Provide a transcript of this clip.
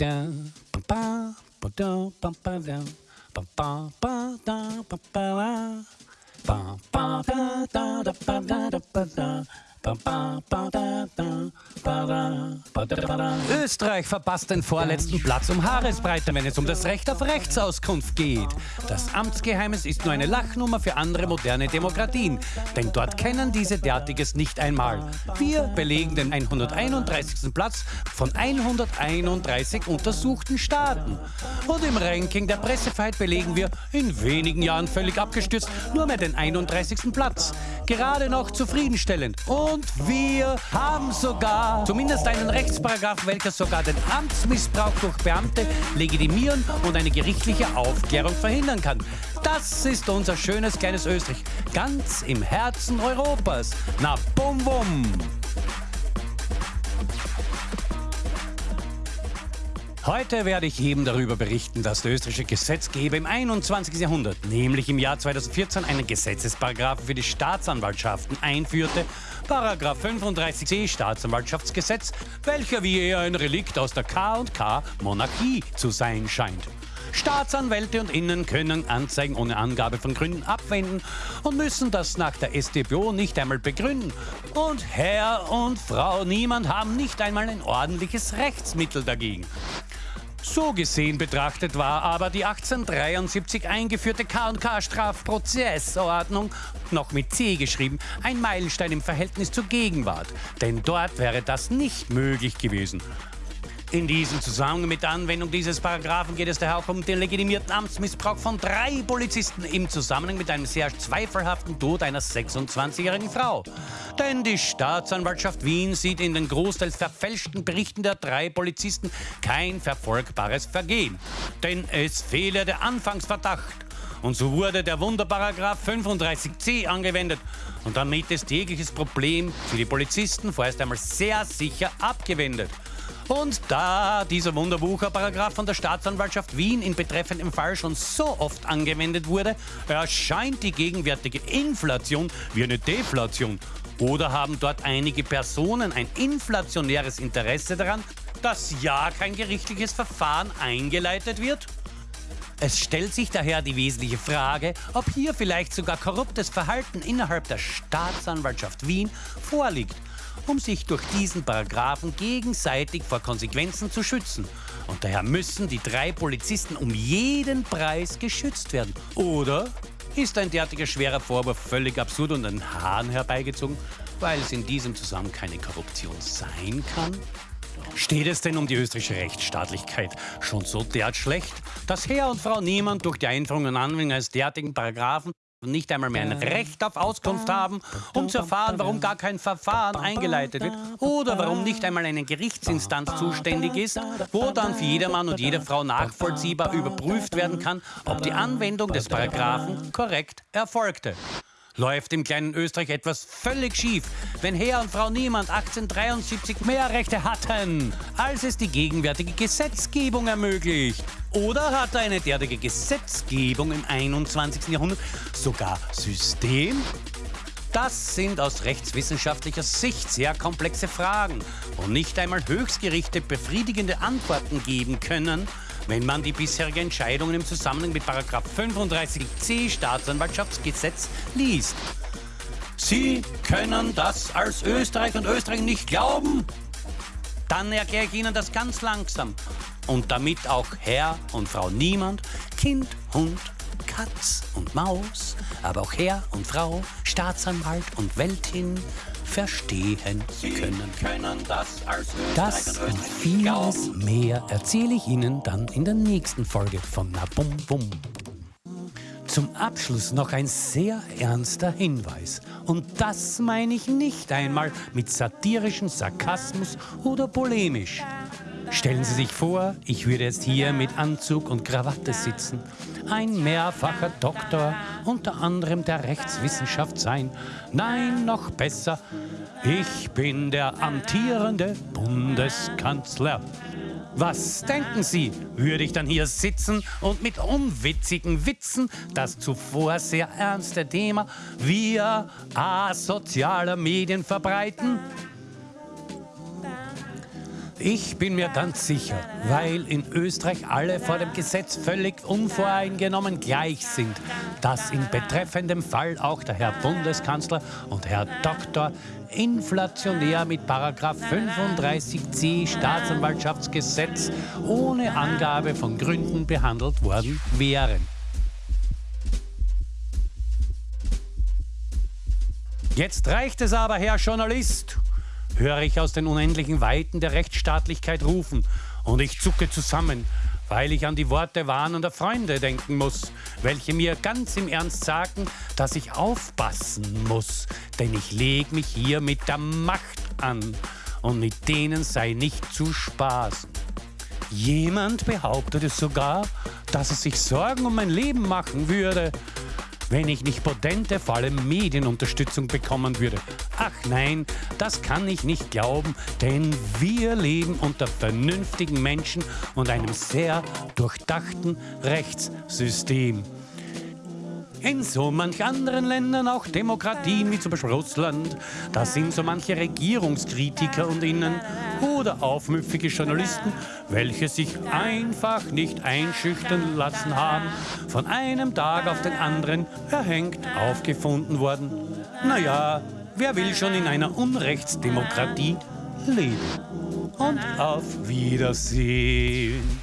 down, bum ba, bum down, bum ba down, bum ba ba da, bum ba la, bum ba da da da ba da da ba da. Österreich verpasst den vorletzten Platz um Haaresbreite, wenn es um das Recht auf Rechtsauskunft geht. Das Amtsgeheimnis ist nur eine Lachnummer für andere moderne Demokratien, denn dort kennen diese derartiges nicht einmal. Wir belegen den 131. Platz von 131 untersuchten Staaten. Und im Ranking der Pressefreiheit belegen wir, in wenigen Jahren völlig abgestürzt, nur mehr den 31. Platz. Gerade noch zufriedenstellend. Und wir haben sogar zumindest einen Rechtsparagraph, welcher sogar den Amtsmissbrauch durch Beamte legitimieren und eine gerichtliche Aufklärung verhindern kann. Das ist unser schönes kleines Österreich, ganz im Herzen Europas. Na bum bum! Heute werde ich eben darüber berichten, dass der österreichische Gesetzgeber im 21. Jahrhundert, nämlich im Jahr 2014, einen Gesetzesparagraphen für die Staatsanwaltschaften einführte, Paragraph 35c Staatsanwaltschaftsgesetz, welcher wie eher ein Relikt aus der K&K Monarchie zu sein scheint. Staatsanwälte und Innen können Anzeigen ohne Angabe von Gründen abwenden und müssen das nach der StPO nicht einmal begründen. Und Herr und Frau Niemand haben nicht einmal ein ordentliches Rechtsmittel dagegen. So gesehen betrachtet war aber die 1873 eingeführte K&K-Strafprozessordnung, noch mit C geschrieben, ein Meilenstein im Verhältnis zur Gegenwart. Denn dort wäre das nicht möglich gewesen. In diesem Zusammenhang mit der Anwendung dieses Paragraphen geht es daher auch um den legitimierten Amtsmissbrauch von drei Polizisten im Zusammenhang mit einem sehr zweifelhaften Tod einer 26-jährigen Frau. Denn die Staatsanwaltschaft Wien sieht in den großteils verfälschten Berichten der drei Polizisten kein verfolgbares Vergehen. Denn es fehle der Anfangsverdacht. Und so wurde der Wunderparagraph 35c angewendet. Und damit ist jegliches Problem für die Polizisten vorerst einmal sehr sicher abgewendet. Und da dieser Wunderbucher-Paragraph von der Staatsanwaltschaft Wien in betreffendem Fall schon so oft angewendet wurde, erscheint die gegenwärtige Inflation wie eine Deflation. Oder haben dort einige Personen ein inflationäres Interesse daran, dass ja kein gerichtliches Verfahren eingeleitet wird? Es stellt sich daher die wesentliche Frage, ob hier vielleicht sogar korruptes Verhalten innerhalb der Staatsanwaltschaft Wien vorliegt um sich durch diesen Paragraphen gegenseitig vor Konsequenzen zu schützen. Und daher müssen die drei Polizisten um jeden Preis geschützt werden. Oder ist ein derartiger schwerer Vorwurf völlig absurd und an Haaren herbeigezogen, weil es in diesem Zusammenhang keine Korruption sein kann? Steht es denn um die österreichische Rechtsstaatlichkeit schon so derart schlecht, dass Herr und Frau Niemand durch die Einführung und Anwendung eines derartigen Paragraphen nicht einmal mehr ein Recht auf Auskunft haben, um zu erfahren, warum gar kein Verfahren eingeleitet wird oder warum nicht einmal eine Gerichtsinstanz zuständig ist, wo dann für jedermann und jede Frau nachvollziehbar überprüft werden kann, ob die Anwendung des Paragraphen korrekt erfolgte. Läuft im kleinen Österreich etwas völlig schief, wenn Herr und Frau Niemand 1873 mehr Rechte hatten, als es die gegenwärtige Gesetzgebung ermöglicht? Oder hat eine derartige Gesetzgebung im 21. Jahrhundert sogar System? Das sind aus rechtswissenschaftlicher Sicht sehr komplexe Fragen, wo nicht einmal Höchstgerichte befriedigende Antworten geben können, wenn man die bisherigen Entscheidungen im Zusammenhang mit 35c Staatsanwaltschaftsgesetz liest. Sie können das als Österreich und Österreich nicht glauben? Dann erkläre ich Ihnen das ganz langsam. Und damit auch Herr und Frau Niemand, Kind, Hund, Katz und Maus, aber auch Herr und Frau, Staatsanwalt und Weltin verstehen können. können das, das und vieles mehr erzähle ich Ihnen dann in der nächsten Folge von Na Bum Bum. Zum Abschluss noch ein sehr ernster Hinweis. Und das meine ich nicht einmal mit satirischem Sarkasmus oder polemisch. Stellen Sie sich vor, ich würde jetzt hier mit Anzug und Krawatte sitzen, ein mehrfacher Doktor, unter anderem der Rechtswissenschaft sein. Nein, noch besser, ich bin der amtierende Bundeskanzler. Was denken Sie? Würde ich dann hier sitzen und mit unwitzigen Witzen das zuvor sehr ernste Thema via asozialer Medien verbreiten? Ich bin mir ganz sicher, weil in Österreich alle vor dem Gesetz völlig unvoreingenommen gleich sind, dass in betreffendem Fall auch der Herr Bundeskanzler und Herr Doktor inflationär mit Paragraph 35c Staatsanwaltschaftsgesetz ohne Angabe von Gründen behandelt worden wären. Jetzt reicht es aber, Herr Journalist höre ich aus den unendlichen Weiten der Rechtsstaatlichkeit rufen. Und ich zucke zusammen, weil ich an die Worte warnender Freunde denken muss, welche mir ganz im Ernst sagen, dass ich aufpassen muss, denn ich leg mich hier mit der Macht an. Und mit denen sei nicht zu spaßen. Jemand behauptete sogar, dass es sich Sorgen um mein Leben machen würde, wenn ich nicht potente, vor allem Medienunterstützung bekommen würde. Ach nein, das kann ich nicht glauben, denn wir leben unter vernünftigen Menschen und einem sehr durchdachten Rechtssystem. In so manch anderen Ländern, auch Demokratien wie zum Beispiel Russland, da sind so manche Regierungskritiker und Innen oder aufmüpfige Journalisten, welche sich einfach nicht einschüchtern lassen haben, von einem Tag auf den anderen erhängt aufgefunden worden. Naja, wer will schon in einer Unrechtsdemokratie leben? Und auf Wiedersehen.